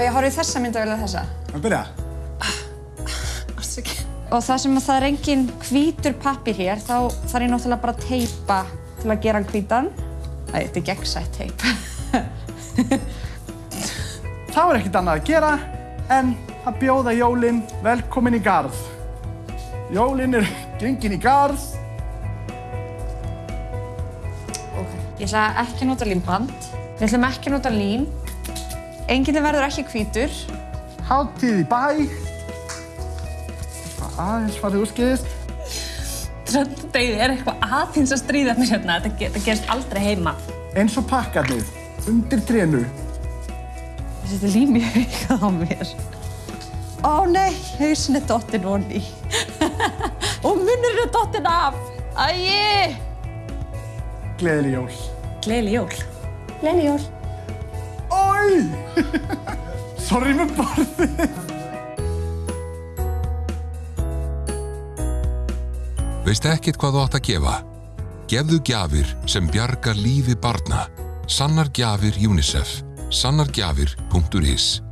Ég horfði þessa mynd að velja þessa. Að byrja? Afsakið. Og það sem að það er engin hvítur pappir hér, þá þarf ég náttúrulega bara að teipa til að gera hann hvítan. Æ, þetta er gegnsætt teip. Þá er ekkert annað að gera en að bjóða jólinn velkomin í garð. Jólinn er gengin í garð. Ég ætla ekki að nota límband. Við ætlum ekki að nota lím. Enginn verður ekki hvítur. Hátíð í bæ. Eitthvað Aðeins farið úrskiðist. Tröndauði er eitthvað aðeins að stríða mér hérna. Þetta, ge- þetta gerist aldrei heima. Eins og pakkarnir undir trénu. Þetta er lím í haugað á mér. Ó nei, hausin er dottin onni. Og munnurinn er dottin af. Æi! Gleðileg jól. Gleðileg jól. Gleðileg jól. Ói! Sorry með borðið. Veist ekkert hvað þú átt að gefa? Gefðu gjafir sem bjargar lífi barna. Sannar gjafir UNICEF. Sannargjafir.is